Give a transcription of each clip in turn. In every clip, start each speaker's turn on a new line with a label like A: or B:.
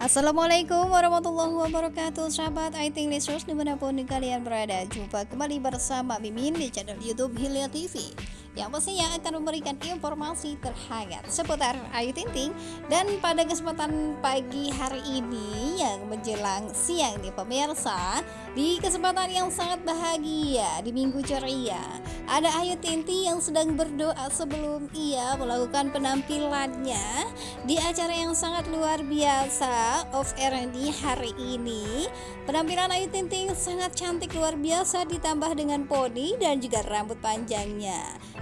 A: Assalamualaikum warahmatullahi wabarakatuh. Sahabat IT Listeners di mana pun kalian berada Jumpa kembali bersama Mimin di channel Youtube Hilya TV yang pastinya akan memberikan informasi terhangat seputar Ayu Ting dan pada kesempatan pagi hari ini yang menjelang siang nih pemirsa di kesempatan yang sangat bahagia di minggu ceria ada Ayu Ting yang sedang berdoa sebelum ia melakukan penampilannya di acara yang sangat luar biasa of di hari ini. Penampilan Ayu Ting sangat cantik luar biasa ditambah dengan poni dan juga rambut panjangnya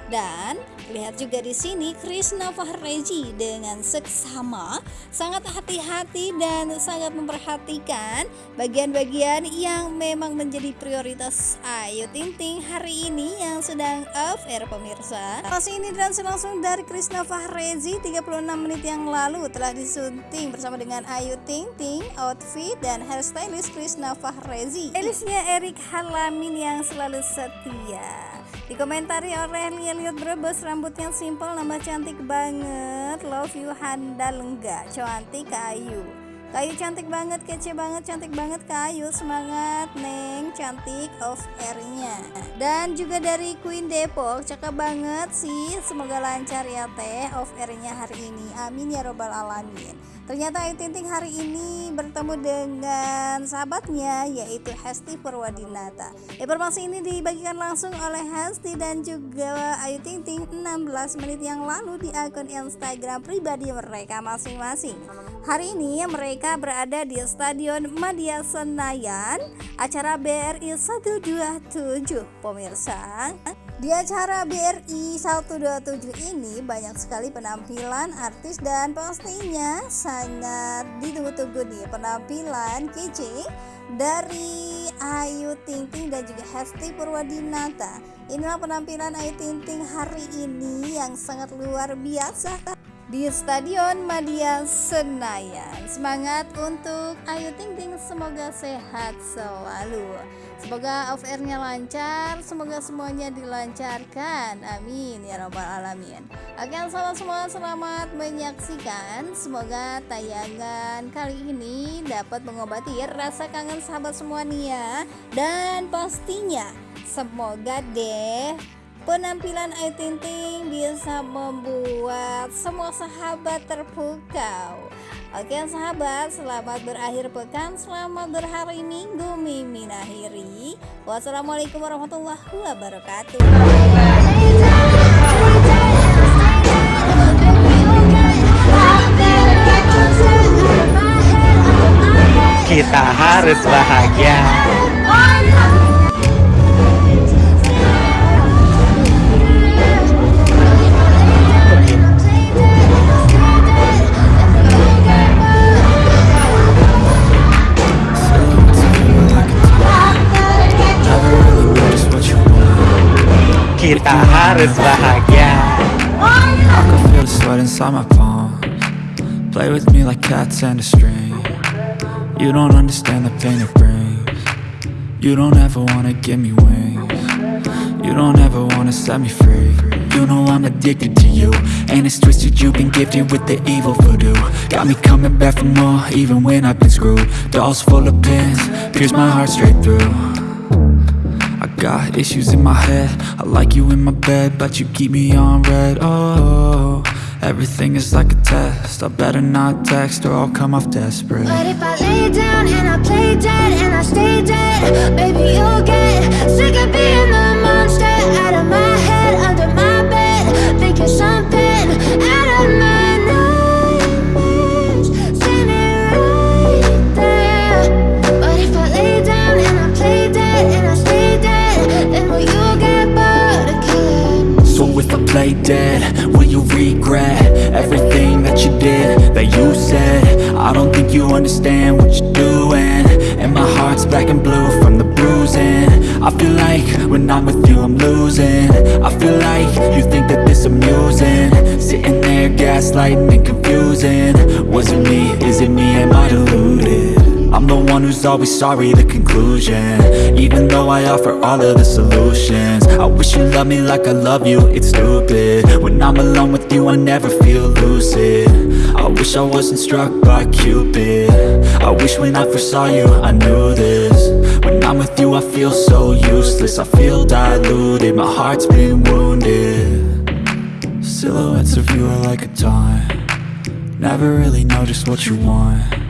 A: dan lihat juga di sini Krishna Fahreji dengan seksama sangat hati-hati dan sangat memperhatikan bagian-bagian yang memang menjadi prioritas Ayu Ting Ting hari ini yang sedang off air pemirsa. Pas ini dan langsung dari Krishna Fahreji 36 menit yang lalu telah disunting bersama dengan Ayu Ting Ting outfit dan hairstylist Krishna Fahrezi. Stylistnya Erik Halamin yang selalu setia. Dikomentari oleh Liot Brebes rambutnya simple nambah cantik banget. Love you handal enggak cantik kayu. Kayu cantik banget, kece banget, cantik banget Kayu. Semangat Neng, cantik of airnya. Dan juga dari Queen Depok Cakep banget sih. Semoga lancar ya teh of airnya hari ini. Amin ya robbal alamin Ternyata Ayu Ting Ting hari ini bertemu dengan sahabatnya yaitu Hesti Purwadinata. Informasi ini dibagikan langsung oleh Hesti dan juga Ayu Ting Ting 16 menit yang lalu di akun Instagram pribadi mereka masing-masing. Hari ini mereka berada di Stadion Madia Senayan, acara BRI 127 pemirsa. Di acara BRI 127 ini banyak sekali penampilan artis dan pastinya sangat ditunggu-tunggu nih penampilan kece dari Ayu Ting Ting dan juga Hesti Purwadinata. Inilah penampilan Ayu Ting Ting hari ini yang sangat luar biasa di Stadion Madia Senayan. Semangat untuk Ayu Ting Ting, semoga sehat selalu. Semoga off airnya lancar, semoga semuanya dilancarkan. Amin ya robbal alamin. Oke, salam semua selamat menyaksikan. Semoga tayangan kali ini dapat mengobati rasa kangen sahabat semua nih ya. Dan pastinya semoga deh penampilan Ayu Ting Ting bisa membuat semua sahabat terpukau. Oke sahabat, selamat berakhir pekan, selamat berhari minggu, mimin akhiri. Wassalamualaikum warahmatullahi wabarakatuh.
B: Kita harus bahagia. Kita harus bahagia.
C: I can feel the sweat inside my palms. Play with me like cats and a string. You don't understand the pain it brings. You don't ever wanna give me wings. You don't ever wanna set me free. You know I'm addicted to you. And it's twisted you've been gifted with the evil voodoo. Got me coming back for more even when I've been screwed. Dolls full of pins, pierce my heart straight through got issues in my head. I like you in my bed But you keep me on red. Oh, everything is like a test. I better not text or I'll come off desperate.
D: But if I lay down and I play dead and I stay dead Baby, you'll get sick of being the monster Out of my head, under my bed Thinking something
C: think you understand what you're doing. And my heart's black and blue from the bruising. I feel like when I'm with you I'm losing. I feel like you think that this amusing. Sitting there gaslighting and confusing. Was it me, is it me, am I deluded? One who's always sorry, the conclusion. Even though I offer all of the solutions I wish you loved me like I love you, it's stupid. When I'm alone with you, I never feel lucid. I wish I wasn't struck by Cupid. I wish when I first saw you, I knew this. When I'm with you, I feel so useless. I feel diluted, my heart's been wounded. Silhouettes of you are like a taunt. Never really know just what you want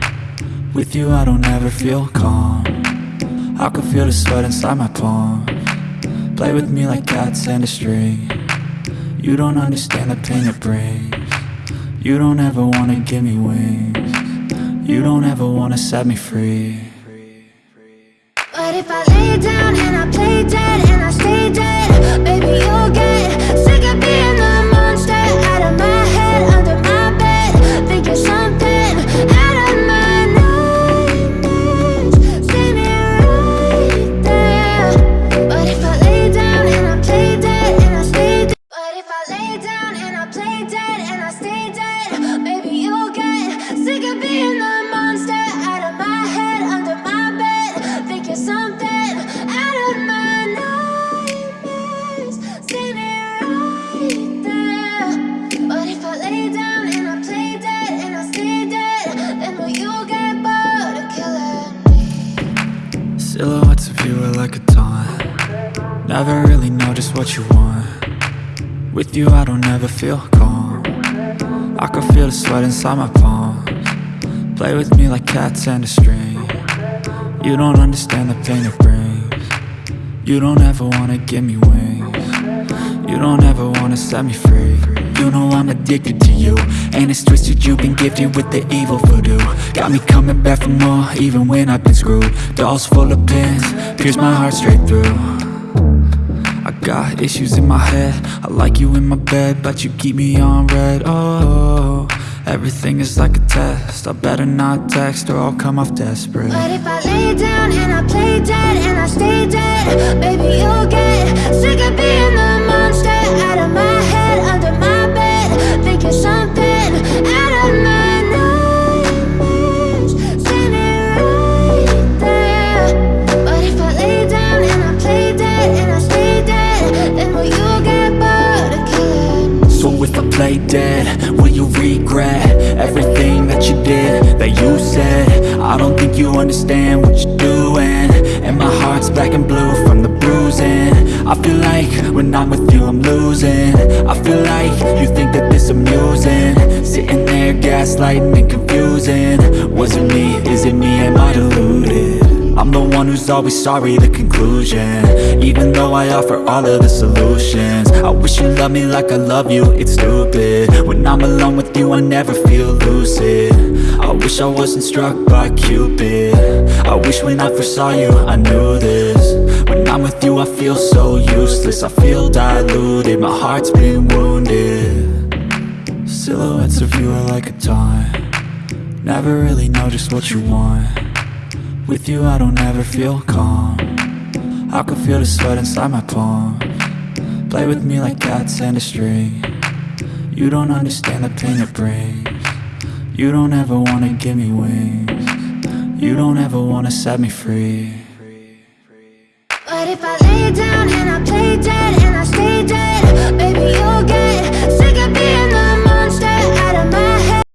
C: With you I don't ever feel calm. I can feel the sweat inside my palm. Play with me like cats and a string. You don't understand the pain it brings. You don't ever wanna give me wings. You don't ever wanna set me free.
D: But if I lay down and I play dead and I stay dead lay down and I play dead and I stay dead. Will you get bored of killing me?
C: Silhouettes of you are like a taunt. Never really know just what you want. With you I don't ever feel calm. I can feel the sweat inside my palms. Play with me like cats and a string. You don't understand the pain it brings. You don't ever wanna give me wings. You don't ever wanna set me free You know I'm addicted to you. And it's twisted you've been gifted with the evil voodoo. Got me coming back for more even when I've been screwed. Dolls full of pins, pierce my heart straight through. I got issues in my head. I like you in my bed But you keep me on red. Oh, everything is like a test. I better not text or I'll come off desperate.
D: But if I lay down and I play dead and I stay dead Baby, you'll get sick of being and
C: blue from the bruising. I feel like when I'm with you I'm losing. I feel like you think that this amusing. Sitting there gaslighting and confusing. Was it me, is it me, am I deluded? I'm the one who's always sorry, the conclusion. Even though I offer all of the solutions. I wish you loved me like I love you, it's stupid. When I'm alone with you, I never feel lucid. I wish I wasn't struck by Cupid. I wish when I first saw you, I knew this I'm with you, I feel so useless. I feel diluted, my heart's been wounded. Silhouettes of you are like a taunt. Never really know just what you want. With you I don't ever feel calm. I can feel the sweat inside my palm. Play with me like cats and a string. You don't understand the pain it brings. You don't ever wanna give me wings. You don't ever wanna set me free
D: But if I lay down and I play dead and I stay dead Baby, you'll get